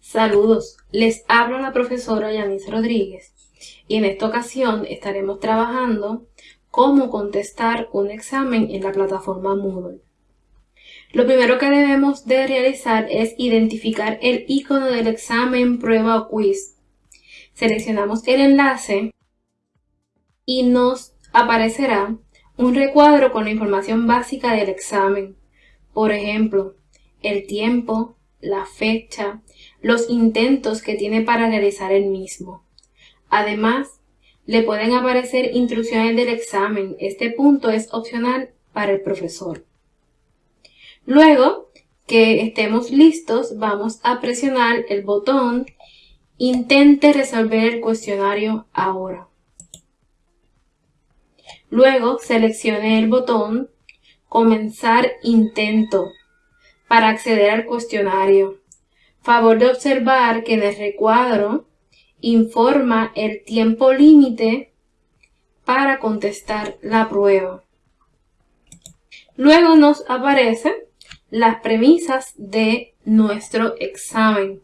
Saludos, les habla la profesora Yanis Rodríguez y en esta ocasión estaremos trabajando cómo contestar un examen en la plataforma Moodle. Lo primero que debemos de realizar es identificar el icono del examen, prueba o quiz. Seleccionamos el enlace y nos aparecerá un recuadro con la información básica del examen. Por ejemplo, el tiempo, la fecha, los intentos que tiene para realizar el mismo. Además, le pueden aparecer instrucciones del examen. Este punto es opcional para el profesor. Luego que estemos listos, vamos a presionar el botón Intente resolver el cuestionario ahora. Luego seleccione el botón Comenzar intento para acceder al cuestionario. Favor de observar que en el recuadro informa el tiempo límite para contestar la prueba. Luego nos aparecen las premisas de nuestro examen.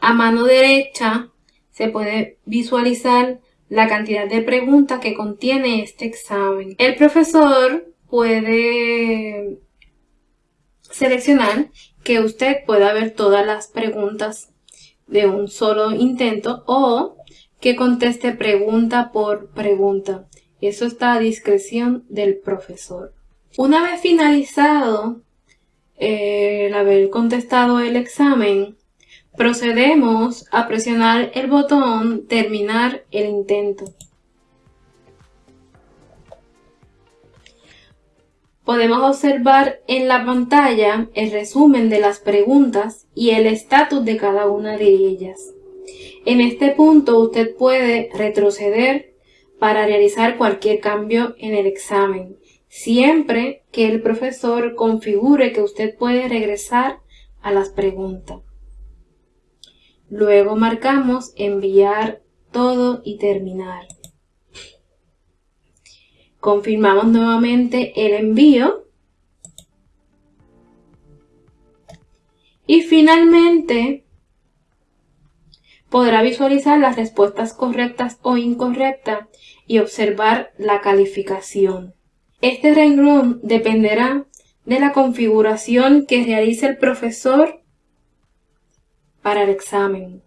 A mano derecha se puede visualizar la cantidad de preguntas que contiene este examen. El profesor puede seleccionar que usted pueda ver todas las preguntas de un solo intento o que conteste pregunta por pregunta. Eso está a discreción del profesor. Una vez finalizado eh, el haber contestado el examen, procedemos a presionar el botón terminar el intento. Podemos observar en la pantalla el resumen de las preguntas y el estatus de cada una de ellas. En este punto usted puede retroceder para realizar cualquier cambio en el examen, siempre que el profesor configure que usted puede regresar a las preguntas. Luego marcamos enviar todo y terminar. Confirmamos nuevamente el envío. Y finalmente podrá visualizar las respuestas correctas o incorrectas y observar la calificación. Este renglón dependerá de la configuración que realice el profesor para el examen.